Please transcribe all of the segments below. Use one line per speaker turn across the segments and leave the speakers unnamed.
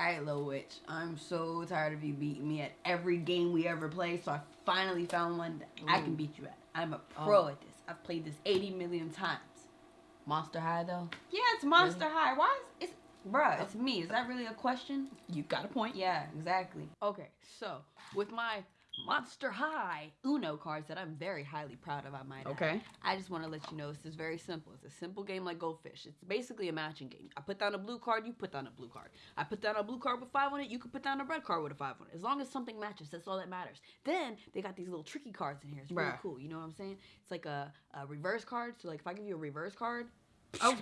Alright, Lil Witch. I'm so tired of you beating me at every game we ever play, so I finally found one that I can beat you at. I'm a oh. pro
Oh.
at this. I've played this 80 million times.
Monster High though.
Yeah, it's Monster High. Why is it's bruh, oh. it's me. Is that really a question?
You got a point.
Yeah, exactly. Okay, so with my Monster High Uno cards that I'm very highly proud of, I might add.
Okay.
I just want to let you know this is very simple. It's a simple game like Goldfish. It's basically a matching game. I put down a blue card, you put down a blue card. I put down a blue card with five on it, you can put down a red card with a five on it. As long as something matches, that's all that matters. Then they got these little tricky cards in here. It's really
Bruh.
cool. You know what I'm saying? It's like a, a reverse card. So like if I give you a reverse card,
Oh,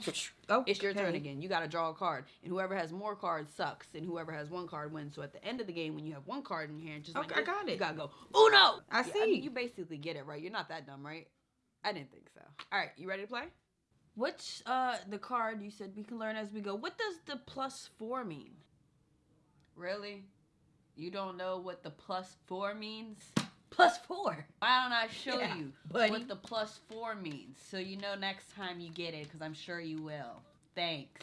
oh,
it's your turn again. You got to draw a card, and whoever has more cards sucks, and whoever has one card wins. So at the end of the game, when you have one card in your hand, just like
Okay, I
this,
got
you gotta go Uno.
I
Yeah,
see.
mean, you basically get it right. You're not that dumb, right? I didn't think so. All right, you ready to play? What's uh the card you said we can learn as we go? What does the plus four mean? Really? You don't know what the plus four means? Plus four. Why don't I show
Yeah,
you
buddy.
what the plus four means so you know next time you get it? Because I'm sure you will. Thanks.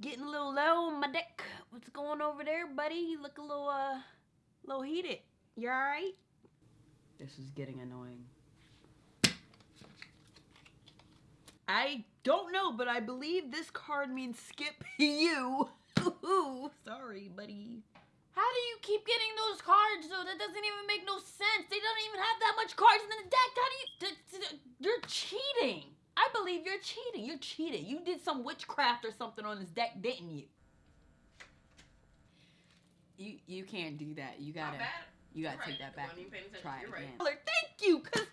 Getting a little low on my deck. What's going over there, buddy? You look a little uh, little heated. You all right? This is getting annoying. I don't know, but I believe this card means skip you. Ooh, sorry, buddy.
How do you keep getting those cards though? That doesn't even make no sense. They don't even have that much cards in the deck. How do you?
You're cheating. I believe you're cheating. You cheated. You did some witchcraft or something on this deck, didn't you? You you can't do that. You gotta you gotta take that back. Try it again. Thank you, cause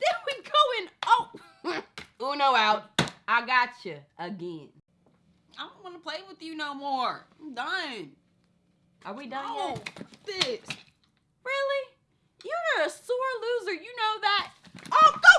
then we go in. Oh, Uno out. I got you again. I don't want to play with you no more. I'm done. Are we done
Oh,
yet?
this.
Really?